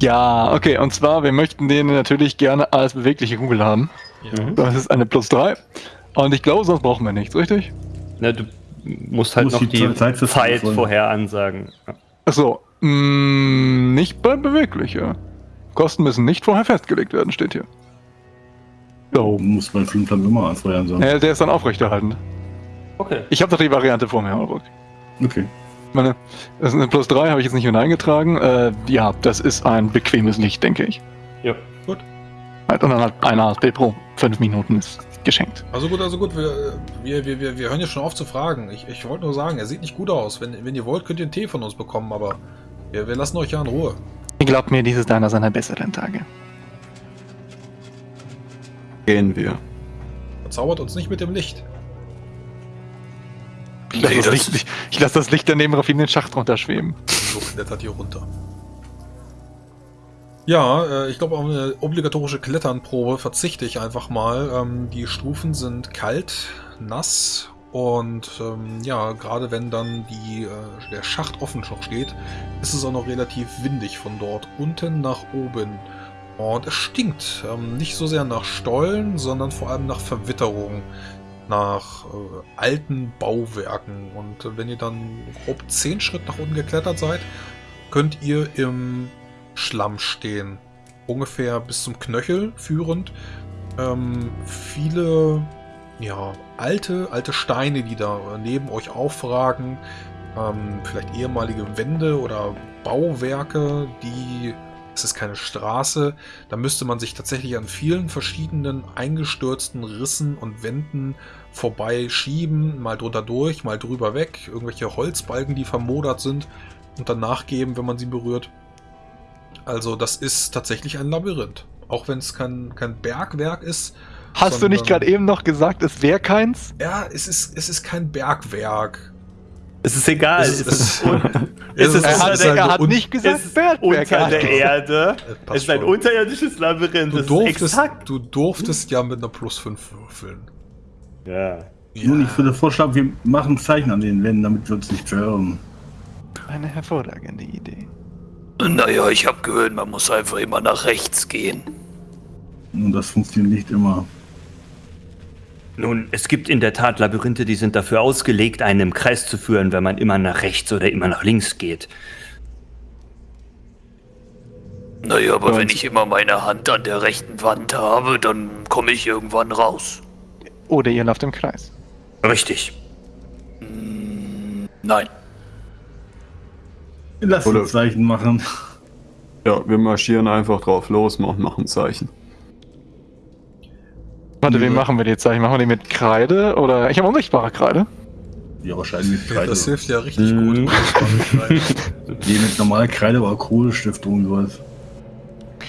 Ja, okay, und zwar, wir möchten den natürlich gerne als bewegliche Kugel haben. Ja. Mhm. Das ist eine plus 3. Und ich glaube, sonst brauchen wir nichts, richtig? Na, du musst halt Muss noch die die Zeit Zeit vorher ansagen. Ja. Achso, mh, nicht bei bewegliche. Kosten müssen nicht vorher festgelegt werden, steht hier. So. Muss bei Flimplam immer anfeuern sein. Ja, der ist dann aufrechterhaltend. Okay. Ich habe doch die Variante vor mir, Albrecht. Okay. Ich meine, das ist eine plus 3, habe ich jetzt nicht hineingetragen. Äh, ja, das ist ein bequemes Licht, denke ich. Ja. Halt, Und dann halt eine HP pro 5 Minuten ist geschenkt. Also gut, also gut, wir, wir, wir, wir, wir hören ja schon auf zu fragen. Ich, ich wollte nur sagen, er sieht nicht gut aus. Wenn, wenn ihr wollt, könnt ihr einen Tee von uns bekommen, aber wir, wir lassen euch ja in Ruhe. Glaubt mir, dies ist einer seiner besseren Tage. Gehen wir. Verzaubert uns nicht mit dem Licht. Ich lasse Nee, das, das- Licht, ich, ich lass das Licht daneben auf ihn den Schacht runterschweben. So klettert hier runter. Ja, äh, ich glaube, auf eine obligatorische Kletternprobe verzichte ich einfach mal. Ähm, die Stufen sind kalt, nass und ähm, ja, gerade wenn dann die, äh, der Schacht offen noch steht, ist es auch noch relativ windig von dort unten nach oben. Und es stinkt. Ähm, nicht so sehr nach Stollen, sondern vor allem nach Verwitterung. Nach äh, alten Bauwerken. Und äh, wenn ihr dann grob 10 Schritt nach unten geklettert seid, könnt ihr im Schlamm stehen. Ungefähr bis zum Knöchel führend. Ähm, viele ja, alte, alte Steine, die da neben euch aufragen. Ähm, vielleicht ehemalige Wände oder Bauwerke, die. Es ist keine Straße. Da müsste man sich tatsächlich an vielen verschiedenen eingestürzten Rissen und Wänden vorbeischieben, mal drunter durch, mal drüber weg. Irgendwelche Holzbalken, die vermodert sind und dann nachgeben, wenn man sie berührt. Also das ist tatsächlich ein Labyrinth. Auch wenn es kein, kein Bergwerk ist. Hast du nicht sondern- gerade eben noch gesagt, es wäre keins? Ja, es ist, es ist kein Bergwerk. Es ist egal. Es Es ist- ist, Es es ist- ist, Er es hat, ist unter, halt er hat nicht gesagt, es ist unter Er der Erde. Es ist ein unterirdisches Labyrinth. Du Das ist durftest, exakt. du durftest ja mit einer Plus 5 würfeln. Ja. Nun, ich würde vorschlagen, wir machen Zeichen an den Wänden, damit wir uns nicht verirren. Eine hervorragende Idee. Naja, ich habe gehört, man muss einfach immer nach rechts gehen. Und das funktioniert nicht immer. Nun, es gibt in der Tat Labyrinthe, die sind dafür ausgelegt, einen im Kreis zu führen, wenn man immer nach rechts oder immer nach links geht. Naja, aber Ja, wenn und- ich immer meine Hand an der rechten Wand habe, dann komme ich irgendwann raus. Oder ihr lauft im Kreis. Richtig. Nein. Lass Oder- uns Zeichen machen. Ja, wir marschieren einfach drauf los und machen Zeichen. Warte, Ja. wie machen wir die Zeichen? Machen wir die mit Kreide oder. Ich habe unsichtbare Kreide. Ja, wahrscheinlich mit Kreide. Das hilft ja richtig Mhm. gut. Die mit normaler Kreide war Kohlestiftung und sowas.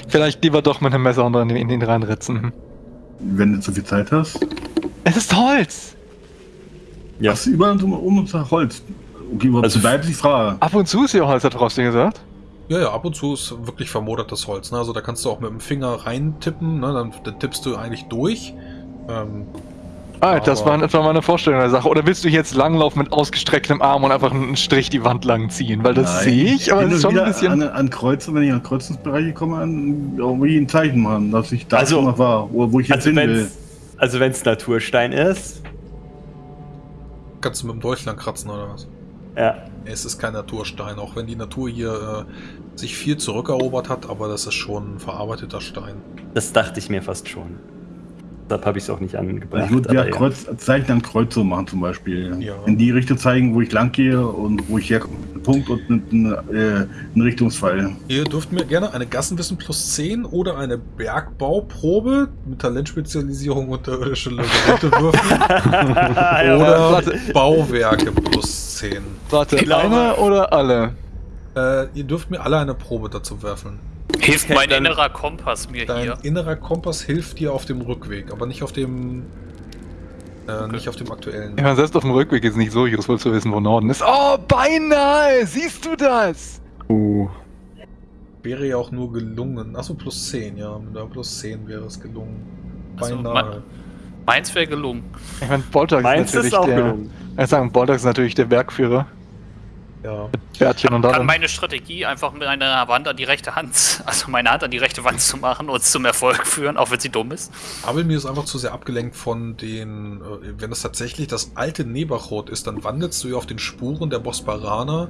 Vielleicht lieber doch mit einem Messer und dann in den reinritzen. Wenn du zu viel Zeit hast. Es ist Holz! Ja. Hast du überall um, um uns nach Holz? Okay, Also- bleibt die Frage. Ab und zu ist hier Holz, hat Frosty gesagt. Ja, ja, ab und zu ist wirklich vermodertes Holz. Ne? Also da kannst du auch mit dem Finger reintippen, ne? dann, dann tippst du eigentlich durch. Ähm, Ah, das war etwa meine Vorstellung der Sache. Oder willst du jetzt langlaufen mit ausgestrecktem Arm und einfach einen Strich die Wand lang ziehen? Weil das sehe ich, aber es ist schon ein bisschen. An, an Kreuzen, wenn ich an Kreuzungsbereiche komme, an, irgendwie ein Zeichen machen, dass ich da Also- schon mal war, wo, wo ich jetzt Also hin wenn will. es also wenn's Naturstein ist, kannst du mit dem Dolch lang kratzen oder was? ja. Es ist kein Naturstein, auch wenn die Natur hier äh, sich viel zurückerobert hat, aber das ist schon ein verarbeiteter Stein. Das dachte ich mir fast schon. Deshalb habe ich es auch nicht angebracht. Ich würde ja, Kreuz, Zeichen an Kreuze machen zum Beispiel. Ja. In die Richtung zeigen, wo ich lang gehe und wo ich herkomme. Ein Punkt und ein, äh, ein Richtungspfeil. Ihr dürft mir gerne eine Gassenwissen plus 10 oder eine Bergbauprobe mit Talentspezialisierung unterirdische Labyrinthe würfeln. ja, oder warte. Bauwerke plus 10. Warte, eine oder alle? Äh, ihr dürft mir alle eine Probe dazu werfen. Hilft Okay, mein dann- innerer Kompass mir Dein hier? innerer Kompass hilft dir auf dem Rückweg, aber nicht auf dem. Äh, Nicht auf dem aktuellen. Ich meine, selbst auf dem Rückweg ist nicht so useful zu wissen, wo Norden ist. Oh, beinahe! Siehst du das? Uh, Wäre ja auch nur gelungen. Achso, plus 10, ja. Mit der plus 10 wäre es gelungen. Also, Beinahe. Meins wäre gelungen. Ich meine, Boltax ist natürlich ist auch der. gelungen. Ich sagen, Boltax ist natürlich der Bergführer. Ja. Bärtchen und Kann meine Strategie einfach mit einer Wand an die rechte Hand, also meine Hand an die rechte Wand zu machen und zum Erfolg führen, auch wenn sie dumm ist. Aber mir ist einfach zu sehr abgelenkt von den, äh, wenn es tatsächlich das alte Nebachot ist, dann wandelst du ja auf den Spuren der Bosparaner.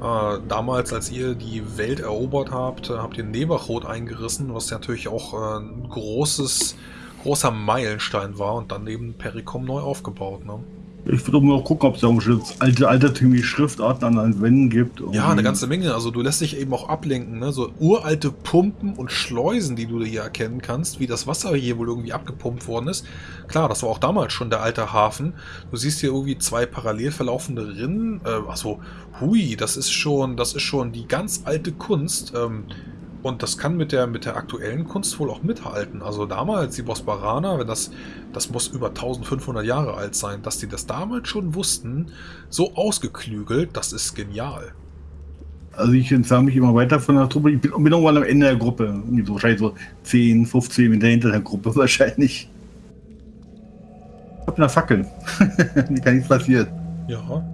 Äh, damals, als ihr die Welt erobert habt, äh, habt ihr Nebachot eingerissen, was natürlich auch ein großes, großer Meilenstein war und dann eben Perikom neu aufgebaut. Ne? Ich würde mal gucken, ob es da irgendwelche alte, altertümliche Schriftarten an den Wänden gibt. Ja, Irgendwie. eine ganze Menge. Also du lässt dich eben auch ablenken, ne? So uralte Pumpen und Schleusen, die du hier erkennen kannst, wie das Wasser hier wohl irgendwie abgepumpt worden ist. Klar, das war auch damals schon der alte Hafen. Du siehst hier irgendwie zwei parallel verlaufende Rinnen. Äh, also, hui, das ist schon, das ist schon die ganz alte Kunst. Ähm, und das kann mit der, mit der aktuellen Kunst wohl auch mithalten. Also damals, die Bosparaner, wenn das, das muss über 1500 Jahre alt sein, dass die das damals schon wussten, so ausgeklügelt, das ist genial. Also ich entferne mich immer weiter von der Truppe. Ich bin, bin irgendwann am Ende der Gruppe. Wahrscheinlich so 10, 15 Meter hinter der Gruppe wahrscheinlich. Ich hab eine Fackel. Mir kann nichts passieren. Ja,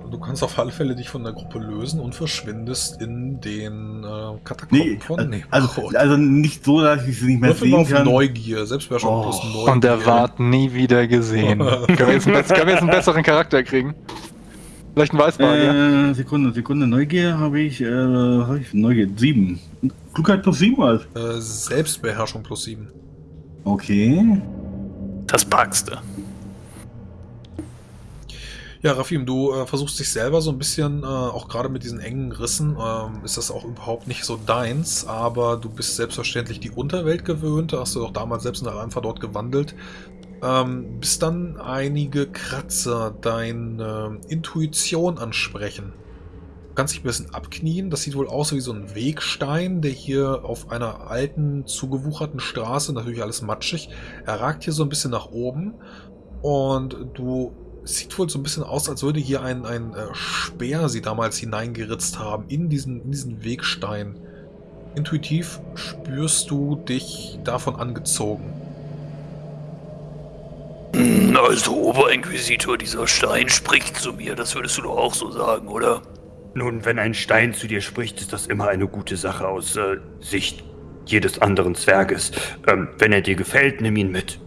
äh, du kannst auf alle Fälle dich von der Gruppe lösen und verschwindest in den äh, Katakomben Nee, von also, Nebrachot. also nicht so, dass ich sie nicht mehr Würfel sehen auf kann. Neugier, Selbstbeherrschung Oh, plus Neugier. Und der ward nie wieder gesehen. können, wir jetzt einen, können wir jetzt einen besseren Charakter kriegen? Vielleicht einen Weißmagier? Äh, Sekunde, Sekunde. Neugier habe ich, äh, habe ich Neugier 7. Klugheit plus 7 was? Äh, Selbstbeherrschung plus 7. Okay. Das packst du. Ja, Rafim, du äh, versuchst dich selber so ein bisschen, äh, auch gerade mit diesen engen Rissen, ähm, ist das auch überhaupt nicht so deins, aber du bist selbstverständlich die Unterwelt gewöhnt, hast du doch damals selbst in der Alpha dort gewandelt. Ähm, bis dann einige Kratzer deine Intuition ansprechen. Du kannst dich ein bisschen abknien, das sieht wohl aus wie so ein Wegstein, der hier auf einer alten, zugewucherten Straße, natürlich alles matschig, er ragt hier so ein bisschen nach oben und du sieht wohl so ein bisschen aus, als würde hier ein, ein äh, Speer sie damals hineingeritzt haben in diesen, in diesen Wegstein. Intuitiv spürst du dich davon angezogen. Also, Oberinquisitor, dieser Stein spricht zu mir. Das würdest du doch auch so sagen, oder? Nun, wenn ein Stein zu dir spricht, ist das immer eine gute Sache aus äh, Sicht jedes anderen Zwerges. Ähm, wenn er dir gefällt, nimm ihn mit.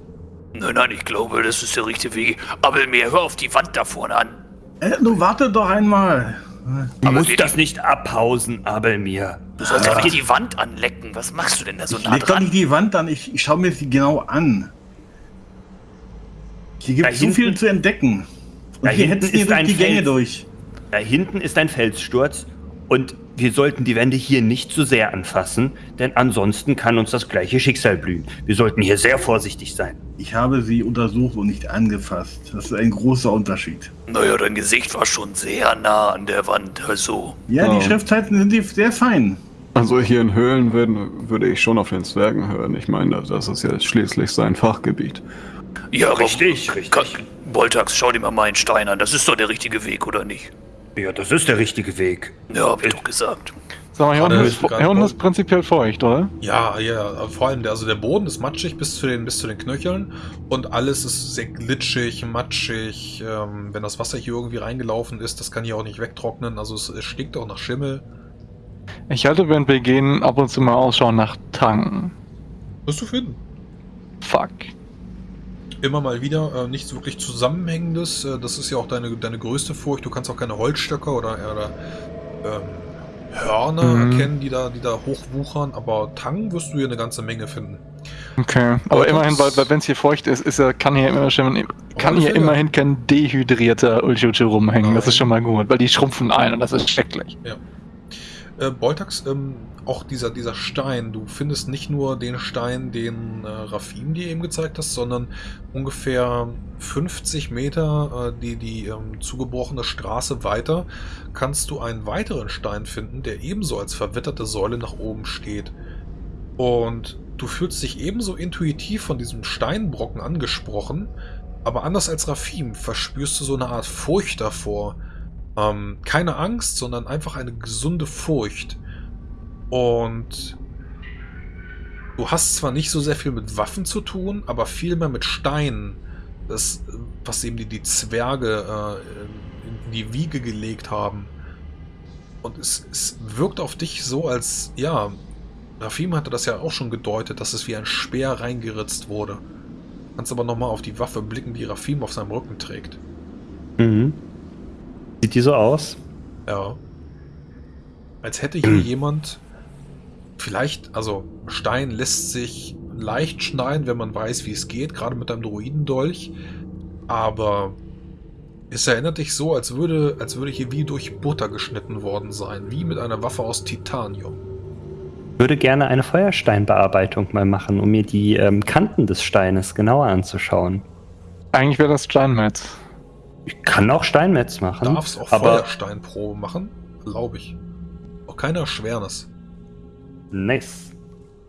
Nein, nein, ich glaube, das ist der richtige Weg. Aber mir hör auf die Wand da vorne an. Äh, du warte doch einmal. Du Aber musst das nicht abhausen, Abelmir. Du sollst doch nicht die Wand anlecken. Was machst du denn da so Ich nah leg doch nicht dran? die Wand an, ich, ich schaue mir sie genau an. Hier gibt Da es so viel zu entdecken. Und Da hier hinten ist durch ein die Gänge Fels. durch. Da hinten ist ein Felssturz und wir sollten die Wände hier nicht zu sehr anfassen, denn ansonsten kann uns das gleiche Schicksal blühen. Wir sollten hier sehr vorsichtig sein. Ich habe sie untersucht und nicht angefasst. Das ist ein großer Unterschied. Naja, dein Gesicht war schon sehr nah an der Wand. Also, Ja, Oh. die Schriftzeiten sind die sehr fein. Also hier in Höhlen würden, würde ich schon auf den Zwergen hören. Ich meine, das ist ja schließlich sein Fachgebiet. ja, Richtig, richtig. Boltax, schau dir mal meinen Stein an. Das ist doch der richtige Weg, oder nicht? Ja, das ist der richtige Weg. Ja, hab ich doch gesagt. Sag mal, hier unten, ist, hier unten ist prinzipiell feucht, oder? Ja, ja, vor allem der, also der Boden ist matschig bis zu den, bis zu den Knöcheln und alles ist sehr glitschig, matschig. Ähm, wenn das Wasser hier irgendwie reingelaufen ist, das kann hier auch nicht wegtrocknen. Also es, es stinkt auch nach Schimmel. Ich halte, während wir gehen, ab und zu mal Ausschau nach Tang. Wirst du finden. Fuck. Immer mal wieder äh, nichts wirklich Zusammenhängendes. Äh, das ist ja auch deine, deine größte Furcht. Du kannst auch keine Holzstöcker oder, oder ähm, Hörner Mhm. erkennen, die da, die da hochwuchern. Aber Tang wirst du hier eine ganze Menge finden. Okay. Aber Aber immerhin, weil, das- weil wenn es hier feucht ist, ist er, kann hier immer schon, kann hier immerhin kein dehydrierter Ulchuchu rumhängen. Das Nein. ist schon mal gut, weil die schrumpfen ein und das ist schrecklich. Äh, Boltax, ähm, auch dieser, dieser Stein, du findest nicht nur den Stein, den äh, Rafim dir eben gezeigt hast, sondern ungefähr 50 Meter äh, die, die ähm, zugebrochene Straße weiter, kannst du einen weiteren Stein finden, der ebenso als verwitterte Säule nach oben steht. Und du fühlst dich ebenso intuitiv von diesem Steinbrocken angesprochen, aber anders als Rafim verspürst du so eine Art Furcht davor. Ähm, keine Angst, sondern einfach eine gesunde Furcht. Und du hast zwar nicht so sehr viel mit Waffen zu tun, aber viel mehr mit Steinen. Das, was eben die, die Zwerge äh, in die Wiege gelegt haben. und es, es wirkt auf dich so, als, ja, Rafim hatte das ja auch schon gedeutet, dass es wie ein Speer reingeritzt wurde. Kannst aber nochmal auf die Waffe blicken, die Rafim auf seinem Rücken trägt. Mhm. Die so aus? Ja. Als hätte hier jemand vielleicht, also Stein lässt sich leicht schneiden, wenn man weiß, wie es geht, gerade mit einem Druidendolch. Aber es erinnert dich so, als würde, als würde hier wie durch Butter geschnitten worden sein, wie mit einer Waffe aus Titanium. Ich würde gerne eine Feuersteinbearbeitung mal machen, um mir die ähm, Kanten des Steines genauer anzuschauen. Eigentlich wäre das Steinmetz. Ich kann auch Steinmetz machen. Darfst auch aber Feuersteinprobe machen? Erlaube ich. Auch keine Erschwernis. nice.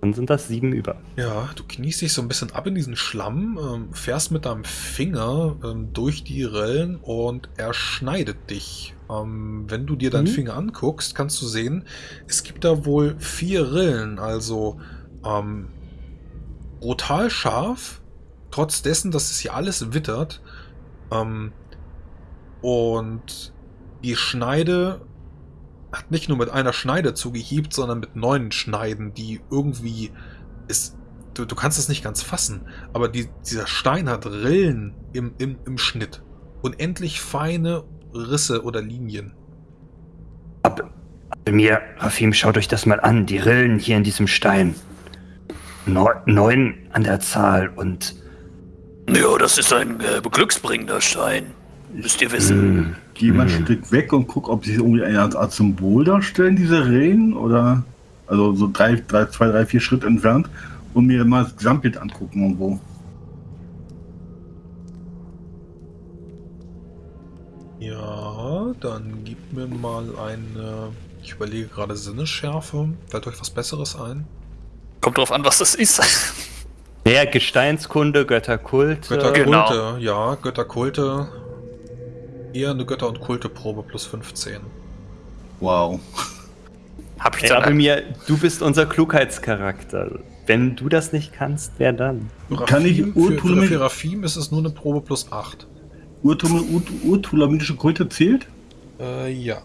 Dann sind das sieben über. Ja, du kniest dich so ein bisschen ab in diesen Schlamm, ähm, fährst mit deinem Finger ähm, durch die Rillen und er schneidet dich. Ähm, wenn du dir deinen Mhm. Finger anguckst, kannst du sehen, es gibt da wohl vier Rillen, also brutal scharf, trotz dessen, dass es hier alles wittert. Ähm, und die Schneide hat nicht nur mit einer Schneide zugehieben, sondern mit neun Schneiden, die irgendwie ist. Du, du kannst es nicht ganz fassen, aber die, dieser Stein hat Rillen im, im, im Schnitt. Unendlich feine Risse oder Linien. Ab, ab mir, Rafim, schaut euch das mal an. Die Rillen hier in diesem Stein. Neu, neun an der Zahl und Ja, das ist ein äh, glücksbringender Stein. Müsst ihr wissen. mh, Geh mal ein Mhm. Stück weg und guck, ob sie irgendwie eine Art, Symbol darstellen, diese Rehen, oder also so drei, drei, zwei, drei, vier Schritt entfernt und mir mal das Gesamtbild angucken irgendwo. Ja, dann gib mir mal eine. Ich überlege gerade Sinnesschärfe. Fällt euch was Besseres ein? Kommt drauf an, was das ist. ja, Gesteinskunde, Götterkult. Götterkulte, Genau. ja, Götterkulte. Eher eine Götter- und Kulteprobe plus 15. Wow. Hab ich Hey. Abelmir, du bist unser Klugheitscharakter. Wenn du das nicht kannst, wer dann? Kann ich Rafim- für, für, Rafim ist es nur eine Probe plus 8. Urtul- Ur- Urtulamitische Kulte zählt? Äh, ja.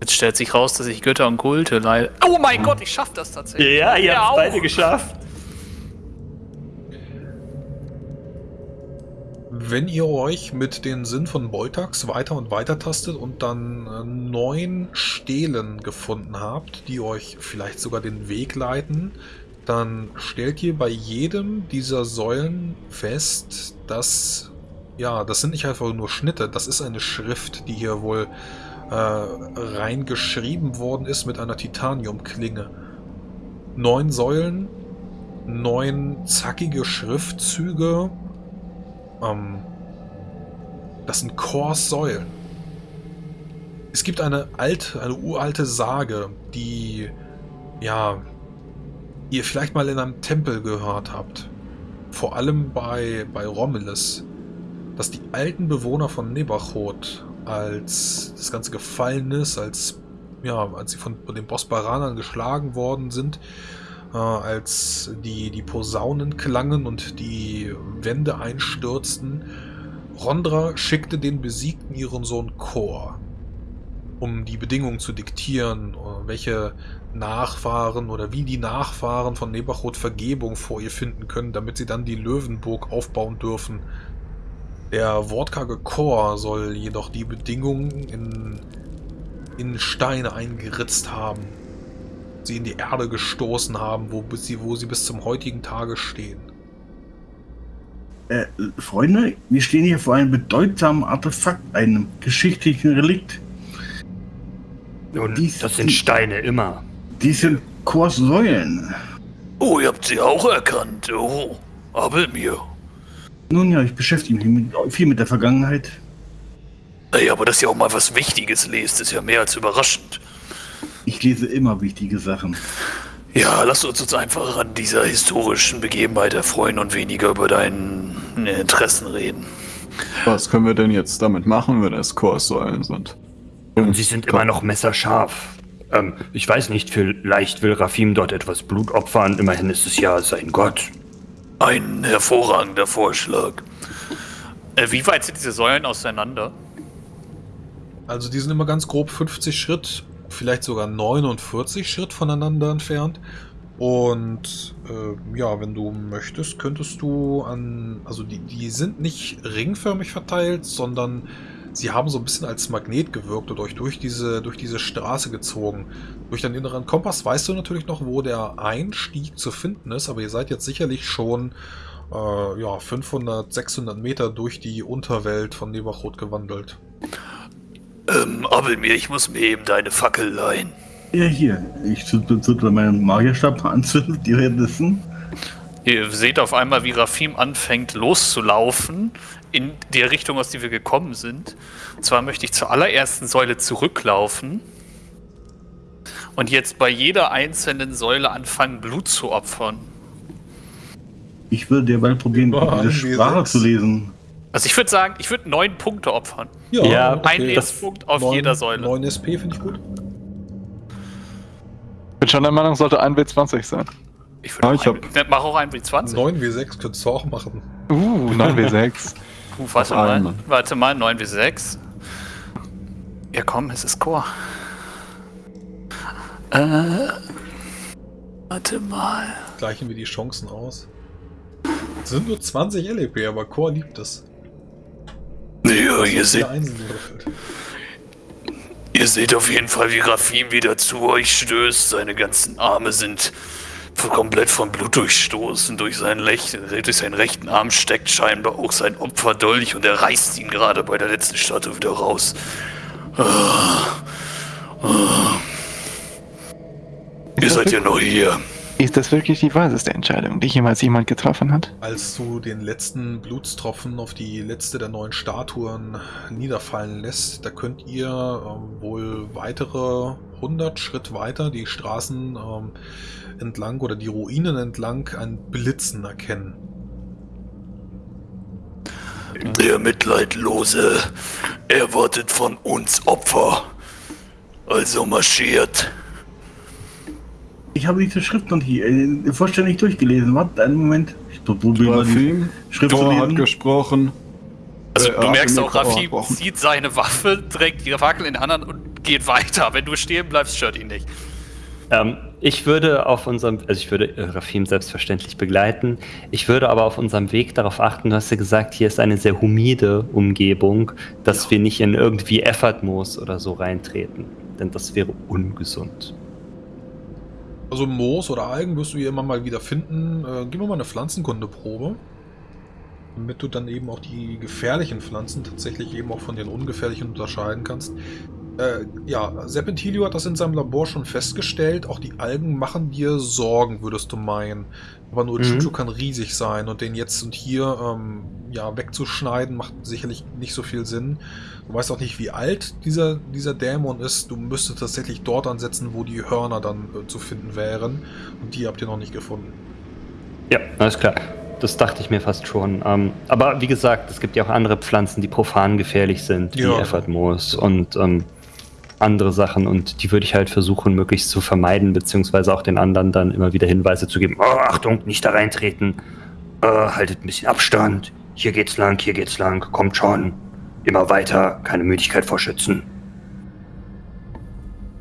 Jetzt stellt sich raus, dass ich Götter und Kulte leider. Oh mein Gott, ich schaff das tatsächlich. Ja, ihr Ja, habt beide geschafft. Wenn ihr euch mit den Sinn von Boltax weiter und weiter tastet und dann äh, neun Stelen gefunden habt, die euch vielleicht sogar den Weg leiten, dann stellt ihr bei jedem dieser Säulen fest, dass, ja, das sind nicht einfach nur Schnitte, das ist eine Schrift, die hier wohl äh, reingeschrieben worden ist mit einer Titaniumklinge. Neun Säulen, neun zackige Schriftzüge, ähm, das sind Chorsäulen. Es gibt eine alte, eine uralte Sage, die, ja, ihr vielleicht mal in einem Tempel gehört habt. Vor allem bei, bei Romulus. Dass die alten Bewohner von Nebachot, als das Ganze gefallen ist, als, ja, als sie von den Bosbaranern geschlagen worden sind, äh, als die, die Posaunen klangen und die Wände einstürzten, Rondra schickte den Besiegten ihren Sohn Kor, um die Bedingungen zu diktieren, äh, welche Nachfahren oder wie die Nachfahren von Nebachot Vergebung vor ihr finden können, damit sie dann die Löwenburg aufbauen dürfen. Der wortkarge Chor soll jedoch die Bedingungen in, in Steine eingeritzt haben, sie in die Erde gestoßen haben, wo, sie, wo sie bis zum heutigen Tage stehen. Äh, Freunde, wir stehen hier vor einem bedeutsamen Artefakt, einem geschichtlichen Relikt. Und Dies- das sind die- Steine immer. Dies sind Chorsäulen. Oh, ihr habt sie auch erkannt. Oh, aber mir. Nun ja, ich beschäftige mich mit, viel mit der Vergangenheit. Ey, aber dass ihr auch mal was Wichtiges lest, ist ja mehr als überraschend. Ich lese immer wichtige Sachen. Ja, lass uns uns einfach an dieser historischen Begebenheit erfreuen und weniger über deine Interessen reden. Was können wir denn jetzt damit machen, wenn es Chorsäulen sind? Und sie sind immer noch messerscharf. Ähm, ich weiß nicht, vielleicht will Rafim dort etwas Blut opfern. Immerhin ist es ja sein Gott. Ein hervorragender Vorschlag. Äh, wie weit sind diese Säulen auseinander? Also die sind immer ganz grob 50 Schritt vielleicht sogar 49 Schritt voneinander entfernt. Und äh, ja, wenn du möchtest, könntest du an, also die, die sind nicht ringförmig verteilt, sondern sie haben so ein bisschen als Magnet gewirkt und euch durch diese, durch diese Straße gezogen. Durch deinen inneren Kompass weißt du natürlich noch, wo der Einstieg zu finden ist, aber ihr seid jetzt sicherlich schon äh, ja, 500, 600 Meter durch die Unterwelt von Neberrot gewandelt. Ähm, Abelmir, ich muss mir eben deine Fackel leihen. Ja, hier. Ich zünde meinen Magierstab anzünden, die währenddessen. Ihr seht auf einmal, wie Rafim anfängt loszulaufen in die Richtung, aus der wir gekommen sind. Und zwar möchte ich zur allerersten Säule zurücklaufen und jetzt bei jeder einzelnen Säule anfangen, Blut zu opfern. Ich würde derweil probieren, Boah, diese W6. Sprache zu lesen. Also ich würde sagen, ich würde neun Punkte opfern. Ja, Ein Okay. Lebenspunkt auf Neun- jeder Säule. 9 SP finde ich gut. Ich bin schon der Meinung, sollte 1W20 sein. Ich, würde Ah, auch ich ein, mach auch ein W20. 9 W6 könntest du auch machen. Uh, 9W6. Uh, warte Auf mal, einmal. warte mal, 9 bis 6. Ja komm, es ist Chor. Äh, warte mal. Gleichen wir die Chancen aus. Es sind nur 20 LEP, aber Core liebt es. Ja, ihr seht, ihr seht auf jeden Fall, wie Rafim wieder zu euch stößt. Seine ganzen Arme sind komplett von Blut durchstoßen. Durch seinen, Lech durch seinen rechten Arm steckt scheinbar auch sein Opferdolch und er reißt ihn gerade bei der letzten Statue wieder raus. Ihr seid ja noch hier. Ist das wirklich die weiseste Entscheidung, die jemals jemand getroffen hat? Als du den letzten Blutstropfen auf die letzte der neuen Statuen niederfallen lässt, da könnt ihr ähm, wohl weitere 100 Schritt weiter die Straßen ähm, entlang oder die Ruinen entlang ein Blitzen erkennen. Der Mitleidlose erwartet von uns Opfer. Also marschiert. Ich habe diese Schrift noch nicht äh, vollständig durchgelesen. Warte einen Moment. Ich probiere mal die Schrift zu Thor hat lesen. gesprochen. Also Äh, du merkst auch, Rafim zieht seine Waffe, trägt die Fackel in die anderen und geht weiter. Wenn du stehen bleibst, stört ihn nicht. Ähm, ich würde auf unserem, also ich würde äh, Rafim selbstverständlich begleiten. Ich würde aber auf unserem Weg darauf achten, du hast ja gesagt, hier ist eine sehr humide Umgebung, dass wir nicht in irgendwie Effortmoos oder so reintreten. Denn das wäre ungesund. Also Moos oder Algen wirst du hier immer mal wieder finden. Äh, gib mir mal eine Pflanzenkundeprobe. Damit du dann eben auch die gefährlichen Pflanzen tatsächlich eben auch von den ungefährlichen unterscheiden kannst. Äh, ja, Serpentilio hat das in seinem Labor schon festgestellt. Auch die Algen machen dir Sorgen, würdest du meinen. Aber nur Mhm. Chuchu kann riesig sein und den jetzt und hier ähm, ja, wegzuschneiden macht sicherlich nicht so viel Sinn. Du weißt auch nicht, wie alt dieser, dieser Dämon ist. Du müsstest tatsächlich dort ansetzen, wo die Hörner dann äh, zu finden wären. Und die habt ihr noch nicht gefunden. Ja, alles klar. Das dachte ich mir fast schon. Ähm, aber wie gesagt, es gibt ja auch andere Pflanzen, die profan gefährlich sind, wie Ja. Effortmoos und ähm, andere Sachen. Und die würde ich halt versuchen, möglichst zu vermeiden, beziehungsweise auch den anderen dann immer wieder Hinweise zu geben. Oh, Achtung, nicht da reintreten. Äh, haltet ein bisschen Abstand. Hier geht's lang, hier geht's lang. Kommt schon. Immer weiter. Keine Müdigkeit vorschützen.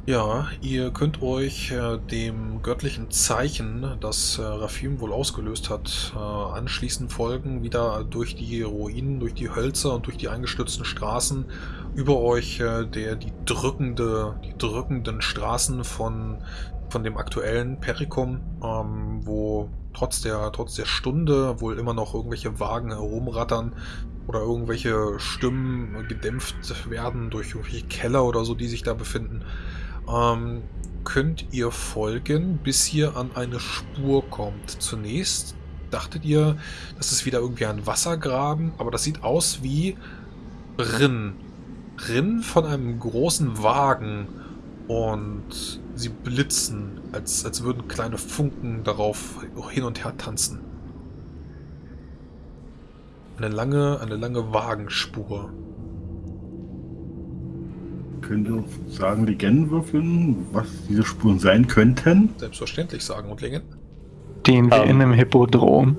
Ja, ihr könnt euch äh, dem göttlichen Zeichen, das äh, Rafim wohl ausgelöst hat, äh, anschließend folgen, wieder durch die Ruinen, durch die Hölzer und durch die eingestürzten Straßen. Über euch äh, der, die, drückende, die drückenden Straßen von, von dem aktuellen Perikum, ähm, wo trotz der, trotz der Stunde wohl immer noch irgendwelche Wagen herumrattern oder irgendwelche Stimmen gedämpft werden durch irgendwelche Keller oder so, die sich da befinden ähm, könnt ihr folgen, bis ihr an eine Spur kommt. Zunächst dachtet ihr, das ist wieder irgendwie ein Wassergraben, aber das sieht aus wie Rinn. Rinn von einem großen Wagen und sie blitzen, als, als würden kleine Funken darauf hin und her tanzen. Eine lange, eine lange Wagenspur. Könnt ihr uns sagen, Legenden würfeln, was diese Spuren sein könnten? Selbstverständlich sagen und Legenden. Den wir Ähm. in einem Hippodrom.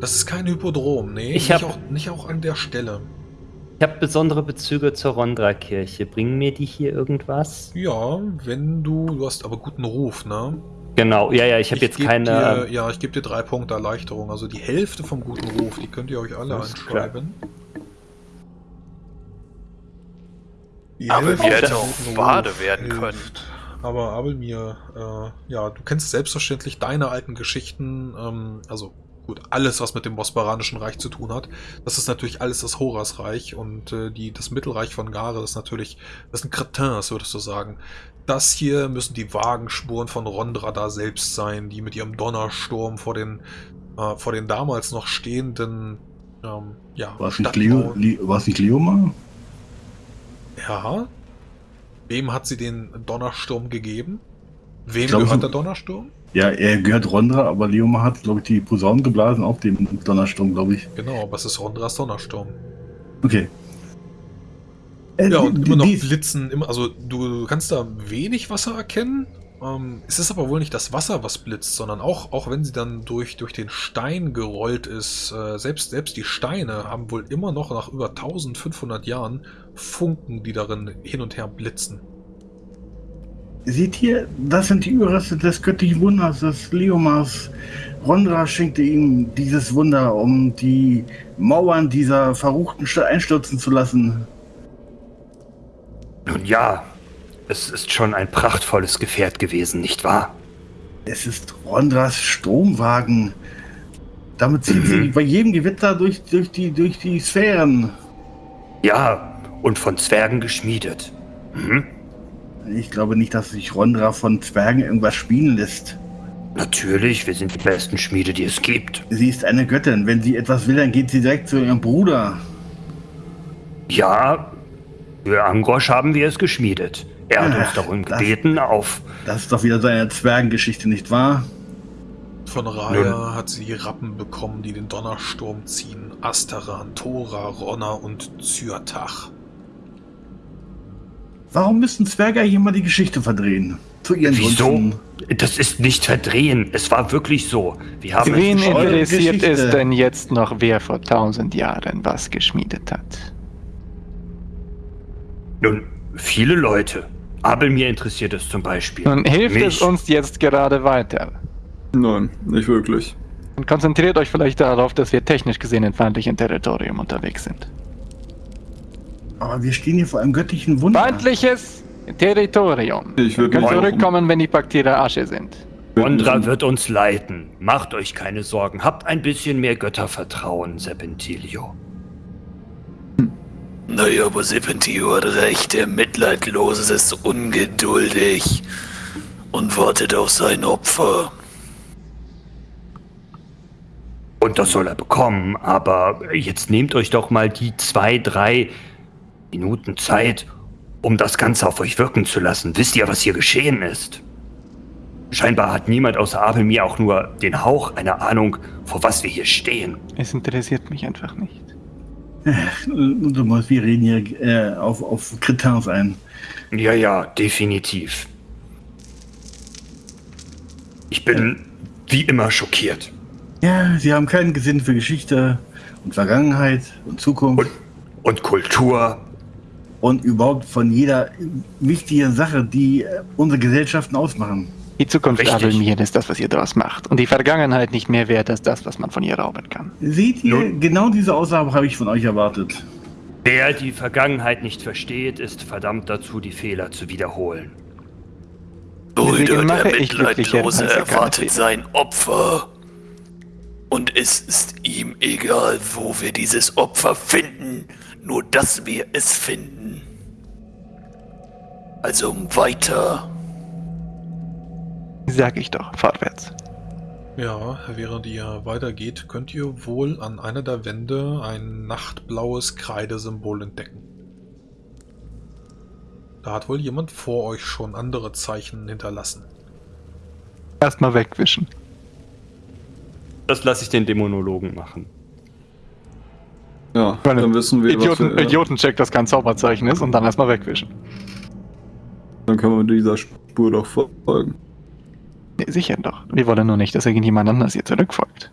Das ist kein Hypodrom, nee. Ich nicht, hab- auch, nicht auch an der Stelle. Ich habe besondere Bezüge zur Rondra-Kirche. Bringen mir die hier irgendwas? Ja, wenn du, du hast aber guten Ruf, ne? Genau, ja, ja, ich habe jetzt keine. Dir, ja, ich gebe dir drei Punkte Erleichterung. Also die Hälfte vom guten Ruf, die könnt ihr euch alle Alles klar. anschreiben. Die Aber wir hätten auch Bade werden können. hilft. Aber Abelmir, äh, ja, du kennst selbstverständlich deine alten Geschichten, ähm, also gut, alles, was mit dem Bosporanischen Reich zu tun hat. Das ist natürlich alles das Horasreich und äh, die, das Mittelreich von Gare ist natürlich, das sind Cretins, würdest du sagen. Das hier müssen die Wagenspuren von Rondra da selbst sein, die mit ihrem Donnersturm vor den, äh, vor den damals noch stehenden, ähm, ja, War es nicht Leo, Stadtmauern- Le, war es nicht Leomar? Ja. Wem hat sie den Donnersturm gegeben? Wem glaub, gehört der Donnersturm? Ja, er gehört Rondra, aber Leomar hat, glaube ich, die Posaunen geblasen auf dem Donnersturm, glaube ich. Genau, aber es ist Rondras Donnersturm. Okay. Äh, Ja, und immer noch Blitzen, immer, also du kannst da wenig Wasser erkennen. Ähm, es ist aber wohl nicht das Wasser, was blitzt, sondern auch, auch wenn sie dann durch, durch den Stein gerollt ist, äh, selbst, selbst die Steine haben wohl immer noch nach über 1500 Jahren Funken, die darin hin und her blitzen. Seht ihr, das sind die Überreste des göttlichen Wunders, des Leomars. Rondra schenkte ihm dieses Wunder, um die Mauern dieser verruchten Stadt einstürzen zu lassen. Nun ja, es ist schon ein prachtvolles Gefährt gewesen, nicht wahr? Es ist Rondras Stromwagen. Damit zieht sie bei jedem Gewitter durch, durch, die, durch die Sphären. Ja, und von Zwergen geschmiedet. Mhm. Ich glaube nicht, dass sich Rondra von Zwergen irgendwas spielen lässt. Natürlich, wir sind die besten Schmiede, die es gibt. Sie ist eine Göttin. Wenn sie etwas will, dann geht sie direkt zu ihrem Bruder. Ja, für Angrosch haben wir es geschmiedet. Er hat uns darum das- gebeten, auf. Das ist doch wieder so eine Zwergengeschichte, nicht wahr? Von Raya hat sie Rappen bekommen, die den Donnersturm ziehen. Astaran, Tora, Ronna und Zyrtach. Warum müssen Zwerge hier mal die Geschichte verdrehen? Zu ihren Wieso? Gunsten. Das ist nicht verdrehen. Es war wirklich so. Wir haben Wen interessiert Geschichte. es denn jetzt noch, wer vor tausend Jahren was geschmiedet hat? Nun, viele Leute. Aber mir interessiert es zum Beispiel. Nun hilft Mich. es uns jetzt gerade weiter. Nein, nicht wirklich. Und konzentriert euch vielleicht darauf, dass wir technisch gesehen in feindlichem Territorium unterwegs sind. Aber wir stehen hier vor einem göttlichen Wunder. Feindliches Territorium. Ich würde auch zurückkommen, wenn die Bakterien Asche sind. Ondra wird uns leiten. Macht euch keine Sorgen. Habt ein bisschen mehr Göttervertrauen, Serpentilio. Naja, aber Serpentio hat recht, der Mitleidlose ist ungeduldig und wartet auf sein Opfer. Und das soll er bekommen, aber jetzt nehmt euch doch mal die zwei, drei Minuten Zeit, um das Ganze auf euch wirken zu lassen. Wisst ihr, was hier geschehen ist? Scheinbar hat niemand außer Abel mir auch nur den Hauch einer Ahnung, vor was wir hier stehen. Es interessiert mich einfach nicht. Du musst, wir reden hier äh, auf, auf Kretins ein. Ja, ja, definitiv. Ich bin wie immer schockiert. Ja, sie haben keinen Gesinn für Geschichte und Vergangenheit und Zukunft Und, und Kultur. und überhaupt von jeder wichtigen Sache, die äh, unsere Gesellschaften ausmachen. Die Zukunft Richtig. Adelmir ist das, was ihr daraus macht. Und die Vergangenheit nicht mehr wert als das, was man von ihr rauben kann. Seht ihr, Nun- genau diese Aussage habe ich von euch erwartet. Wer die Vergangenheit nicht versteht, ist verdammt dazu, die Fehler zu wiederholen. Mache der Mitleidlose erwartet sein Opfer. Und es ist ihm egal, wo wir dieses Opfer finden, nur dass wir es finden. Also weiter. Sag ich doch, vorwärts. Ja, während ihr weitergeht, könnt ihr wohl an einer der Wände ein nachtblaues Kreidesymbol entdecken. Da hat wohl jemand vor euch schon andere Zeichen hinterlassen. Erstmal wegwischen. Das lasse ich den Dämonologen machen. Ja, Meine dann wissen wir, Idioten, was wir, Idiotencheck, das kein Zauberzeichen ist und dann erstmal wegwischen. Dann können wir dieser Spur doch folgen. Nee, sicher doch. Wir wollen nur nicht, dass irgendjemand anders ihr zurückfolgt.